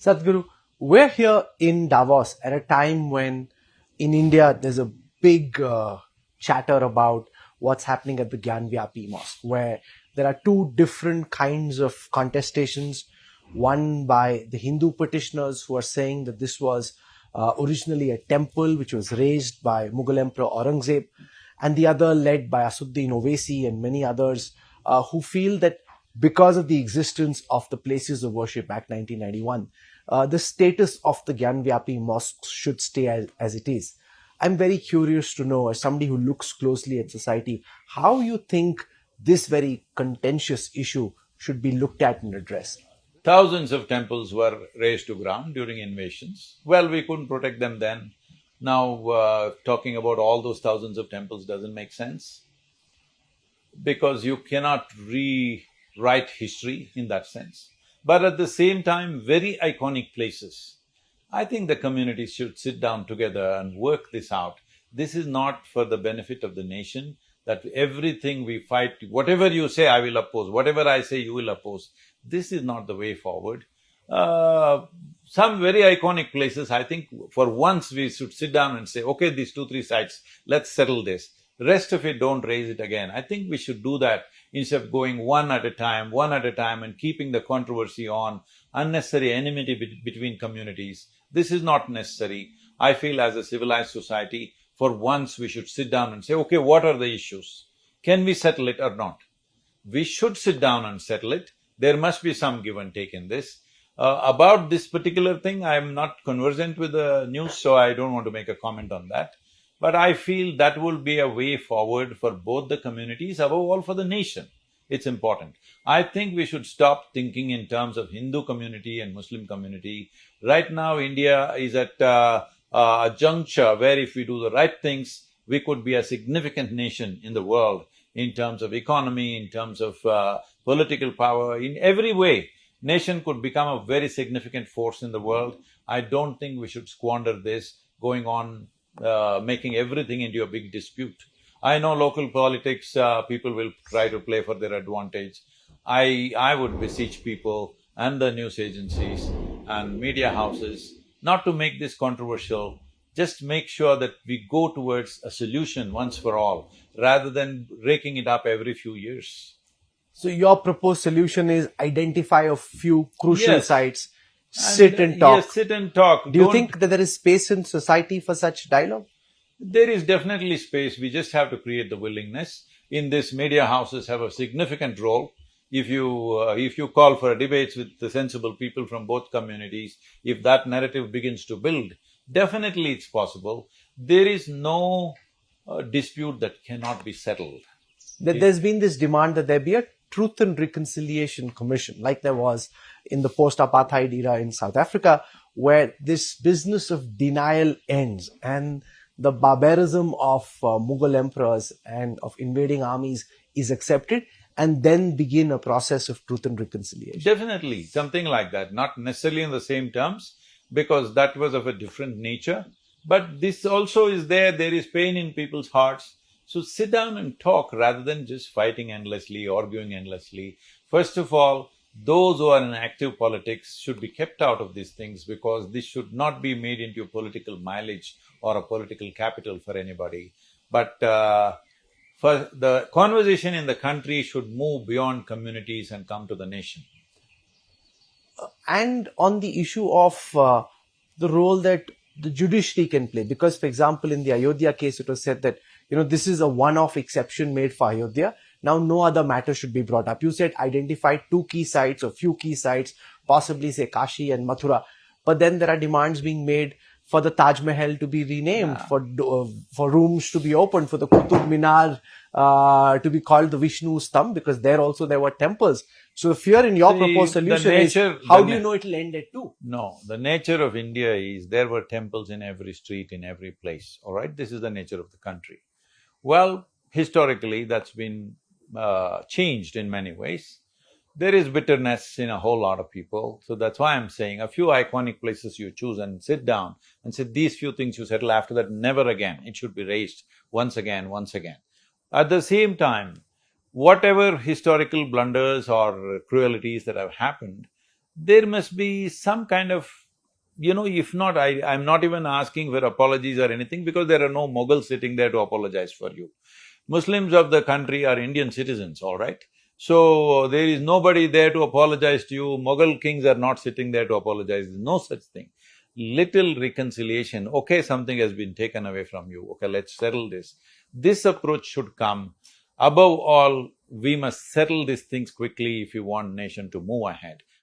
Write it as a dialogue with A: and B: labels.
A: Sadhguru, we're here in Davos at a time when in India there's a big uh, chatter about what's happening at the Gyanvapi Mosque, where there are two different kinds of contestations. One by the Hindu petitioners who are saying that this was uh, originally a temple which was raised by Mughal Emperor Aurangzeb, and the other led by Asaduddin Owaisi and many others uh, who feel that because of the existence of the places of worship Act 1991, uh, the status of the Gyanvapi mosques should stay as, as it is. I'm very curious to know, as somebody who looks closely at society, how you think this very contentious issue should be looked at and addressed.
B: Thousands of temples were razed to ground during invasions. Well, we couldn't protect them then. Now, uh, talking about all those thousands of temples doesn't make sense because you cannot rewrite history in that sense. But at the same time, very iconic places. I think the communities should sit down together and work this out. This is not for the benefit of the nation, that everything we fight, whatever you say, I will oppose, whatever I say, you will oppose. This is not the way forward. Uh, some very iconic places, I think for once we should sit down and say, okay, these two, three sites, let's settle this. Rest of it, don't raise it again. I think we should do that instead of going one at a time, one at a time and keeping the controversy on, unnecessary enmity be between communities. This is not necessary. I feel as a civilized society, for once we should sit down and say, okay, what are the issues? Can we settle it or not? We should sit down and settle it. There must be some give and take in this. Uh, about this particular thing, I am not conversant with the news, so I don't want to make a comment on that. But I feel that will be a way forward for both the communities, above all for the nation. It's important. I think we should stop thinking in terms of Hindu community and Muslim community. Right now, India is at uh, uh, a juncture where if we do the right things, we could be a significant nation in the world in terms of economy, in terms of uh, political power, in every way. Nation could become a very significant force in the world. I don't think we should squander this going on, uh, making everything into a big dispute. I know local politics, uh, people will try to play for their advantage. I, I would beseech people and the news agencies and media houses not to make this controversial, just make sure that we go towards a solution once for all, rather than raking it up every few years.
A: So your proposed solution is identify a few crucial
B: Yes.
A: sites, sit and, talk.
B: Yes, sit and talk.
A: Do you
B: Don't-
A: think that there is space in society for such dialogue?
B: There is definitely space, we just have to create the willingness. In this, media houses have a significant role. If you… Uh, if you call for debates with the sensible people from both communities, if that narrative begins to build, definitely it's possible. There is no uh, dispute that cannot be settled.
A: That there's been this demand that there be a Truth and Reconciliation Commission, like there was in the post-apartheid era in South Africa, where this business of denial ends and the barbarism of uh, Mughal emperors and of invading armies is accepted and then begin a process of truth and reconciliation.
B: Definitely, something like that, not necessarily in the same terms, because that was of a different nature. But this also is there, there is pain in people's hearts. So sit down and talk rather than just fighting endlessly, arguing endlessly. First of all, those who are in active politics should be kept out of these things because this should not be made into a political mileage or a political capital for anybody. But uh, for the conversation in the country should move beyond communities and come to the nation.
A: and on the issue of uh, the role that the judiciary can play. Because, for example, in the Ayodhya case, it was said that, you know, this is a one-off exception made for Ayodhya. Now, no other matter should be brought up. You said identify two key sites or few key sites, possibly say Kashi and Mathura. But then there are demands being made for the Taj Mahal to be renamed, for uh, for rooms to be opened, for the Qutub Minar uh, to be called the Vishnu Stambh, because there also there were temples. So the fear in your
B: See,
A: proposed solution
B: nature-
A: is, how do you know it will end at two?
B: No, the nature of India is there were temples in every street, in every place, all right? This is the nature of the country. Well, historically, that's been uh, changed in many ways. There is bitterness in a whole lot of people, so that's why I'm saying a few iconic places you choose and sit down and say, these few things you settle after that, never again. It should be raised once again, once again. At the same time, whatever historical blunders or cruelties that have happened, there must be some kind of, you know, if not, I, I'm not even asking for apologies or anything because there are no Mughals sitting there to apologize for you. Muslims of the country are Indian citizens, all right? So, there is nobody there to apologize to you, Mughal kings are not sitting there to apologize, no such thing. Little reconciliation, okay, something has been taken away from you, okay, let's settle this. This approach should come. Above all, we must settle these things quickly if you want nation to move ahead.